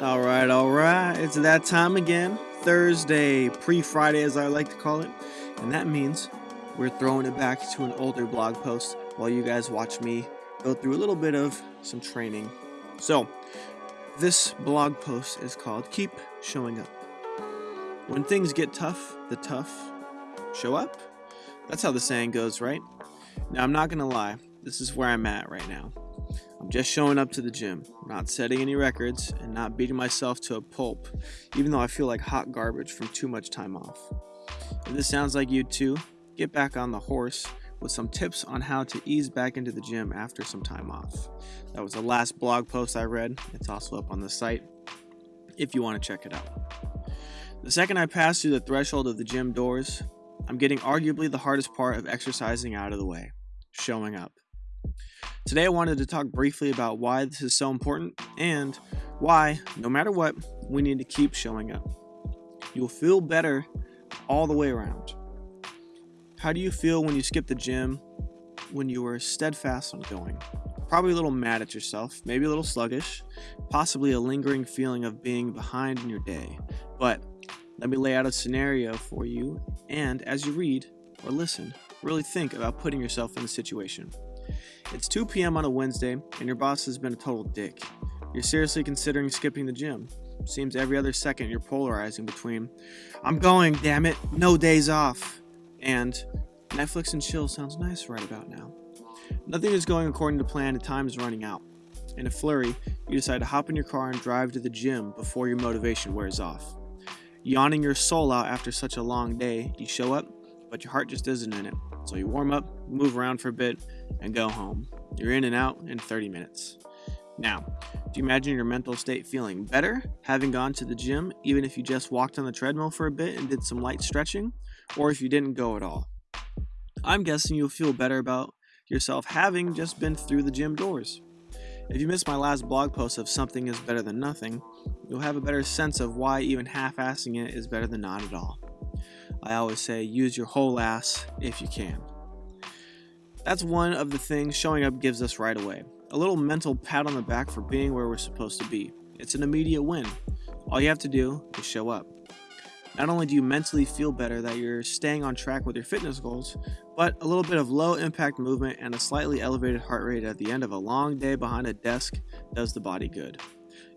All right, all right. It's that time again. Thursday, pre Friday, as I like to call it. And that means we're throwing it back to an older blog post while you guys watch me go through a little bit of some training. So, this blog post is called Keep Showing Up. When things get tough, the tough show up. That's how the saying goes, right? Now, I'm not going to lie, this is where I'm at right now. I'm just showing up to the gym, not setting any records, and not beating myself to a pulp, even though I feel like hot garbage from too much time off. If this sounds like you too, get back on the horse with some tips on how to ease back into the gym after some time off. That was the last blog post I read. It's also up on the site if you want to check it out. The second I pass through the threshold of the gym doors, I'm getting arguably the hardest part of exercising out of the way showing up. Today, I wanted to talk briefly about why this is so important and why, no matter what, we need to keep showing up. You'll feel better all the way around. How do you feel when you skip the gym when you were steadfast on going? Probably a little mad at yourself, maybe a little sluggish, possibly a lingering feeling of being behind in your day. But let me lay out a scenario for you, and as you read or listen, really think about putting yourself in the situation. It's 2 p.m. on a Wednesday, and your boss has been a total dick. You're seriously considering skipping the gym. Seems every other second you're polarizing between, I'm going, damn it, no days off, and Netflix and chill sounds nice right about now. Nothing is going according to plan, and time is running out. In a flurry, you decide to hop in your car and drive to the gym before your motivation wears off. Yawning your soul out after such a long day, you show up, but your heart just isn't in it. So you warm up, move around for a bit, and go home. You're in and out in 30 minutes. Now, do you imagine your mental state feeling better having gone to the gym, even if you just walked on the treadmill for a bit and did some light stretching, or if you didn't go at all? I'm guessing you'll feel better about yourself having just been through the gym doors. If you missed my last blog post of something is better than nothing, you'll have a better sense of why even half assing it is better than not at all. I always say use your whole ass if you can. That's one of the things showing up gives us right away. A little mental pat on the back for being where we're supposed to be. It's an immediate win. All you have to do is show up. Not only do you mentally feel better that you're staying on track with your fitness goals, but a little bit of low impact movement and a slightly elevated heart rate at the end of a long day behind a desk does the body good.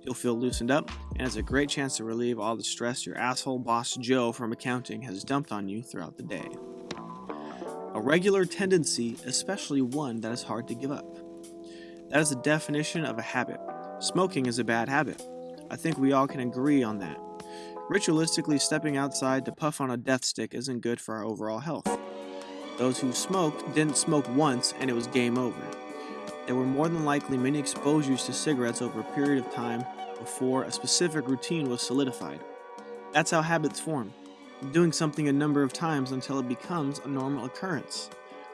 You'll feel loosened up, and it's a great chance to relieve all the stress your asshole boss Joe from accounting has dumped on you throughout the day. A regular tendency, especially one that is hard to give up. That is the definition of a habit. Smoking is a bad habit. I think we all can agree on that. Ritualistically stepping outside to puff on a death stick isn't good for our overall health. Those who smoked didn't smoke once and it was game over. There were more than likely many exposures to cigarettes over a period of time before a specific routine was solidified. That's how habits form, doing something a number of times until it becomes a normal occurrence.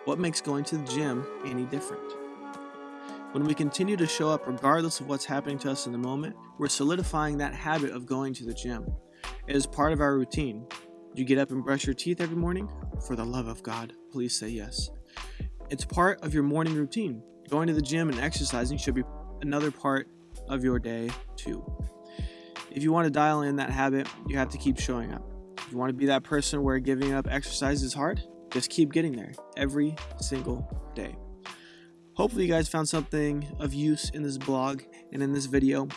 What makes going to the gym any different? When we continue to show up regardless of what's happening to us in the moment, we're solidifying that habit of going to the gym. It is part of our routine. You get up and brush your teeth every morning? For the love of God, please say yes. It's part of your morning routine. Going to the gym and exercising should be another part of your day too. If you want to dial in that habit, you have to keep showing up. If you want to be that person where giving up exercise is hard, just keep getting there every single day. Hopefully you guys found something of use in this blog and in this video.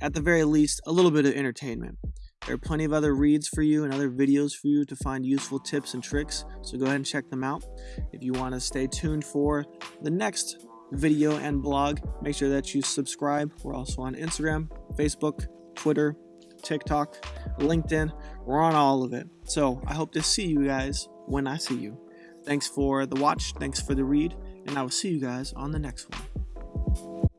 At the very least, a little bit of entertainment. There are plenty of other reads for you and other videos for you to find useful tips and tricks, so go ahead and check them out. If you want to stay tuned for the next video and blog, make sure that you subscribe. We're also on Instagram, Facebook, Twitter, TikTok, LinkedIn. We're on all of it. So I hope to see you guys when I see you. Thanks for the watch, thanks for the read, and I will see you guys on the next one.